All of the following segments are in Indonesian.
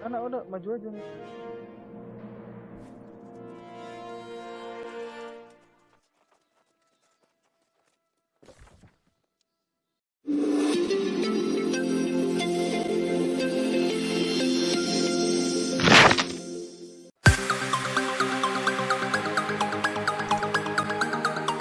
Anak udah maju aja nih.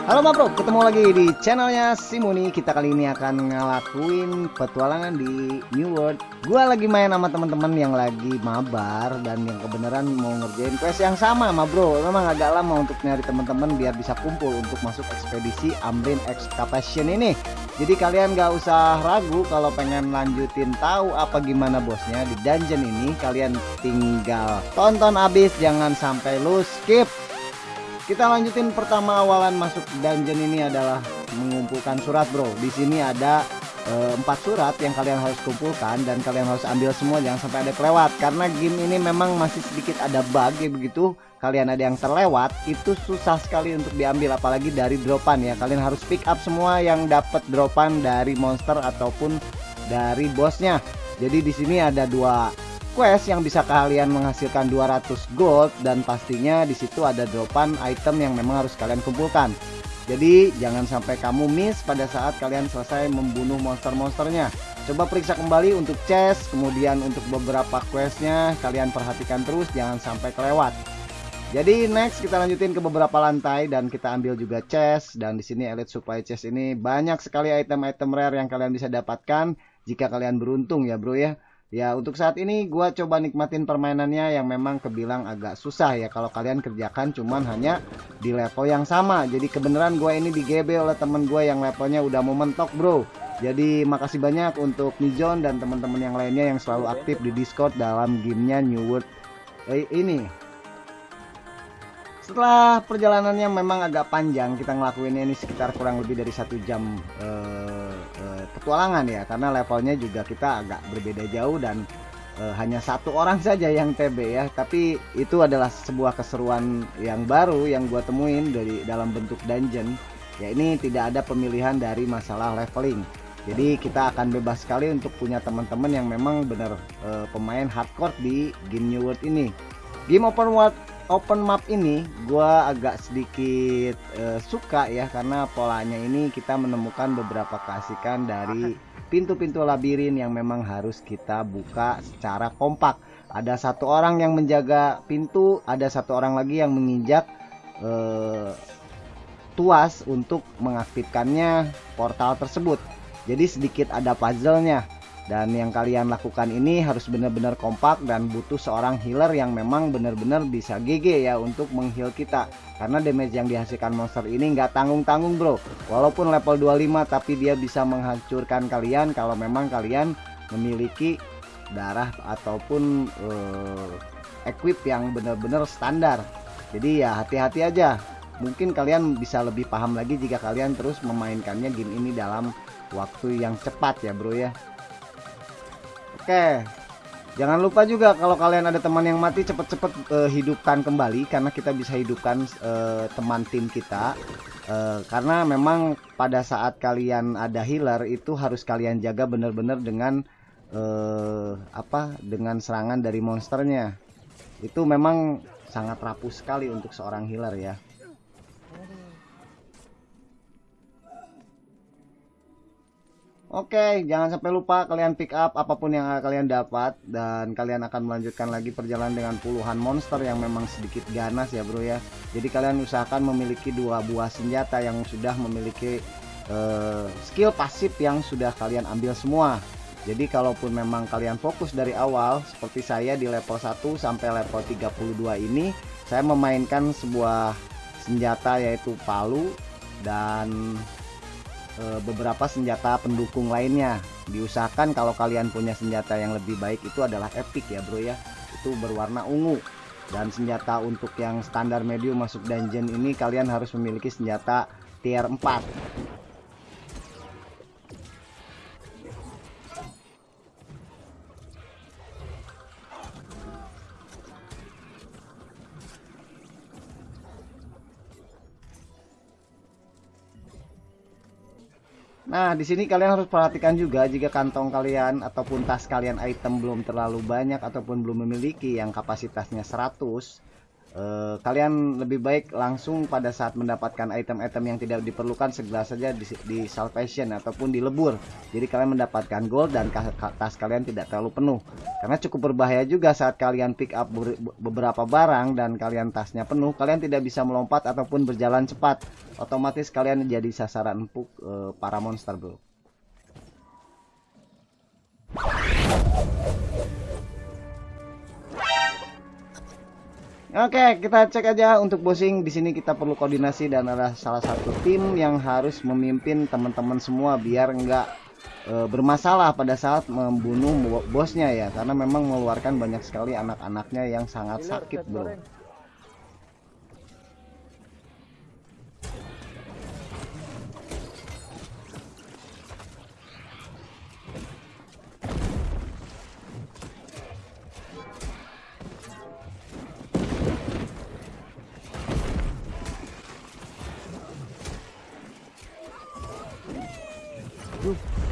Halo Bro, ketemu lagi di channelnya Simoni. Kita kali ini akan ngelakuin petualangan di New World. Gua lagi main sama teman-teman yang lagi mabar dan yang kebenaran mau ngerjain quest yang sama Ma Bro. Memang agak lama untuk nyari teman-teman biar bisa kumpul untuk masuk ekspedisi Amrin Excavation ini. Jadi kalian gak usah ragu kalau pengen lanjutin tahu apa gimana bosnya di dungeon ini. Kalian tinggal tonton abis, jangan sampai lu skip kita lanjutin pertama awalan masuk dungeon ini adalah mengumpulkan surat bro. Di sini ada eh, empat surat yang kalian harus kumpulkan dan kalian harus ambil semua jangan sampai ada kelewat. Karena game ini memang masih sedikit ada bug ya begitu. Kalian ada yang terlewat itu susah sekali untuk diambil apalagi dari dropan ya. Kalian harus pick up semua yang dapat dropan dari monster ataupun dari bosnya jadi di sini ada dua quest yang bisa kalian menghasilkan 200 gold dan pastinya di situ ada dropan item yang memang harus kalian kumpulkan. Jadi jangan sampai kamu miss pada saat kalian selesai membunuh monster-monsternya. Coba periksa kembali untuk chest, kemudian untuk beberapa questnya kalian perhatikan terus jangan sampai kelewat. Jadi next kita lanjutin ke beberapa lantai dan kita ambil juga chest dan di sini elite supply chest ini banyak sekali item-item rare yang kalian bisa dapatkan jika kalian beruntung ya bro ya. Ya untuk saat ini gua coba nikmatin permainannya yang memang kebilang agak susah ya kalau kalian kerjakan cuman hanya di level yang sama. Jadi kebenaran gua ini di GB oleh temen gua yang levelnya udah mau mentok bro. Jadi makasih banyak untuk Nijon dan teman-teman yang lainnya yang selalu aktif di Discord dalam gamenya New World eh, ini. Setelah perjalanannya memang agak panjang, kita ngelakuinnya ini sekitar kurang lebih dari satu jam eh, petualangan ya, karena levelnya juga kita agak berbeda jauh dan eh, hanya satu orang saja yang TB ya. Tapi itu adalah sebuah keseruan yang baru yang gua temuin dari dalam bentuk dungeon. Ya ini tidak ada pemilihan dari masalah leveling. Jadi kita akan bebas sekali untuk punya teman-teman yang memang benar eh, pemain hardcore di game New World ini. Game open world open map ini gua agak sedikit uh, suka ya karena polanya ini kita menemukan beberapa keasikan dari pintu-pintu labirin yang memang harus kita buka secara kompak. Ada satu orang yang menjaga pintu, ada satu orang lagi yang menginjak uh, tuas untuk mengaktifkannya portal tersebut. Jadi sedikit ada puzzle-nya dan yang kalian lakukan ini harus benar-benar kompak dan butuh seorang healer yang memang benar-benar bisa GG ya untuk mengheal kita. Karena damage yang dihasilkan monster ini nggak tanggung-tanggung bro. Walaupun level 25 tapi dia bisa menghancurkan kalian kalau memang kalian memiliki darah ataupun uh, equip yang benar-benar standar. Jadi ya hati-hati aja. Mungkin kalian bisa lebih paham lagi jika kalian terus memainkannya game ini dalam waktu yang cepat ya bro ya Oke. Jangan lupa juga kalau kalian ada teman yang mati cepet-cepet uh, hidupkan kembali karena kita bisa hidupkan uh, teman tim kita. Uh, karena memang pada saat kalian ada healer itu harus kalian jaga benar-benar dengan uh, apa? Dengan serangan dari monsternya. Itu memang sangat rapuh sekali untuk seorang healer ya. Oke, jangan sampai lupa kalian pick up apa pun yang kalian dapat dan kalian akan melanjutkan lagi perjalanan dengan puluhan monster yang memang sedikit ganas ya bro ya. Jadi kalian usahakan memiliki dua buah senjata yang sudah memiliki uh, skill pasif yang sudah kalian ambil semua. Jadi kalaupun memang kalian fokus dari awal seperti saya di level 1 sampai level 32 ini, saya memainkan sebuah senjata yaitu palu dan beberapa senjata pendukung lainnya. Diusahakan kalau kalian punya senjata yang lebih baik itu adalah epic ya bro ya. Itu berwarna ungu. Dan senjata untuk yang standar medium masuk dungeon ini kalian harus memiliki senjata tier 4 Nah, di sini kalian harus perhatikan juga jika kantong kalian ataupun tas kalian item belum terlalu banyak ataupun belum memiliki yang kapasitasnya 100 eh, kalian lebih baik langsung pada saat mendapatkan item-item yang tidak diperlukan segera saja di, di salvation ataupun dilebur jadi kalian mendapatkan gold dan tas kalian tidak terlalu penuh. Karena cukup berbahaya juga saat kalian pick up beberapa barang dan kalian tasnya penuh kalian tidak bisa melompat ataupun berjalan cepat. Otomatis kalian jadi sasaran empuk eh, para monster bro Oke, kita cek aja untuk bossing. Di sini kita perlu koordinasi dan ada salah satu tim yang harus memimpin teman-teman semua biar enggak e, bermasalah pada saat membunuh bosnya ya. Karena memang mengeluarkan banyak sekali anak-anaknya yang sangat sakit, Bro.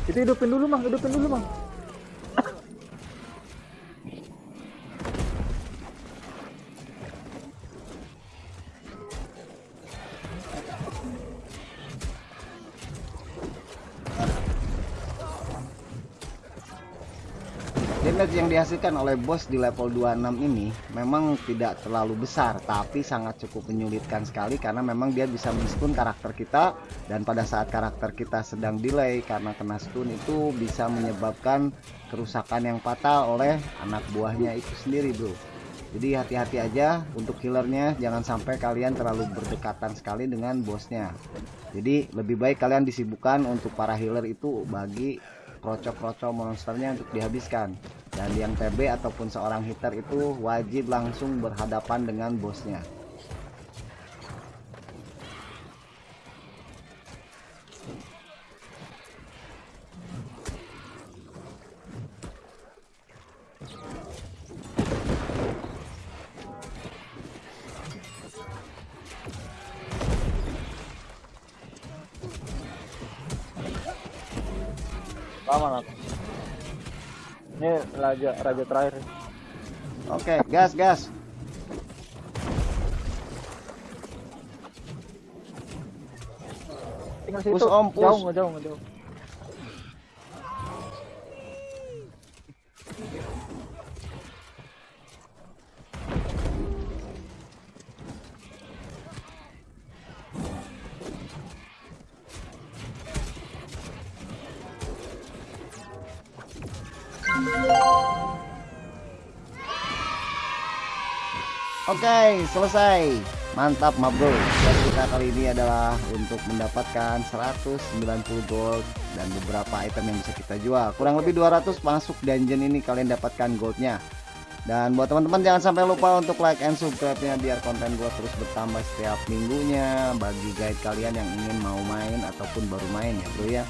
Itu hidupin dulu, Bang. Hidupin dulu, Bang. Damage yang dihasilkan oleh bos di level 26 ini memang tidak terlalu besar tapi sangat cukup menyulitkan sekali karena memang dia bisa men karakter kita dan pada saat karakter kita sedang delay karena kena stun itu bisa menyebabkan kerusakan yang fatal oleh anak buahnya itu sendiri bro. Jadi hati-hati aja untuk healernya jangan sampai kalian terlalu berdekatan sekali dengan bosnya. Jadi lebih baik kalian disibukkan untuk para healer itu bagi krocok-krocok monsternya untuk dihabiskan dan yang TB ataupun seorang hitter itu wajib langsung berhadapan dengan bosnya. Aku ini raja raja terakhir. Oke gas gas. Tinggal situ. Push om push. Jauh jauh jauh Oke, selesai. Mantap, ma bro. Dan kita kali ini adalah untuk mendapatkan 190 gold dan beberapa item yang bisa kita jual. Kurang lebih 200 masuk dungeon ini kalian dapatkan goldnya. Dan buat teman-teman jangan sampai lupa untuk like and subscribe-nya biar konten gua terus bertambah setiap minggunya bagi guide kalian yang ingin mau main ataupun baru main ya, bro ya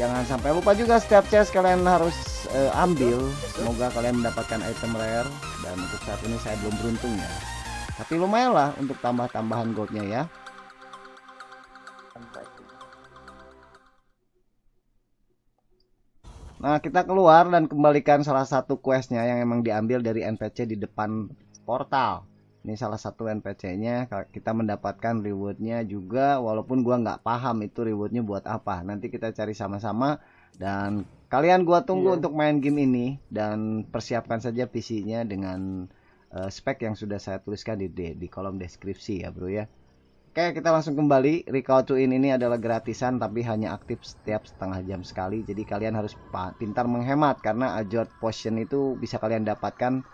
jangan sampai lupa juga setiap chest kalian harus uh, ambil. Semoga kalian mendapatkan item rare. Dan untuk saat ini saya belum beruntung ya. Tapi lumayan lah untuk tambah-tambahan goldnya ya. Nah kita keluar dan kembalikan salah satu questnya yang emang diambil dari NPC di depan portal. Ini salah satu NPC nya kita mendapatkan rewardnya juga walaupun gua nggak paham itu rewardnya buat apa. Nanti kita cari sama-sama dan kalian gua tunggu yeah. untuk main game ini dan persiapkan saja PC nya dengan uh, spek yang sudah saya tuliskan di, di, di kolom deskripsi ya bro ya. Oke kita langsung kembali. Recall to in ini adalah gratisan tapi hanya aktif setiap setengah jam sekali. Jadi kalian harus pintar menghemat karena Ajot Potion itu bisa kalian dapatkan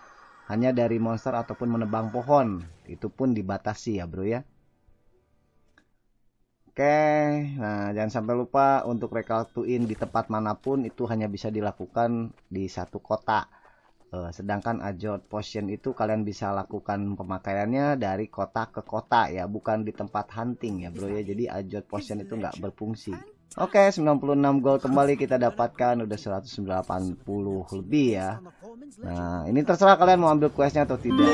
hanya dari monster ataupun menebang pohon. Itu pun dibatasi ya bro ya Oke, nah jangan sampai lupa untuk recaltuin di tempat mana pun itu hanya bisa dilakukan di satu kota. Uh, sedangkan ajot potion itu kalian bisa lakukan pemakaiannya dari kota ke kota ya, bukan di tempat hunting ya bro ya. Jadi ajot potion itu nggak berfungsi. Oke, 96 gol kembali kita dapatkan udah 180 lebih ya. Nah, ini terserah kalian mau ambil questnya atau tidak.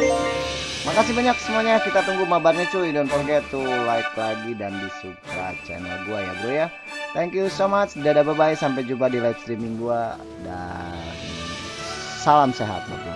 Makasih banyak semuanya. Kita tunggu mabarnya cuy. Don't forget to like lagi dan di subscribe channel gua ya, bro ya. Thank you so much. Dadah bye bye sampai jumpa di live streaming gua dan salam sehat. Bye.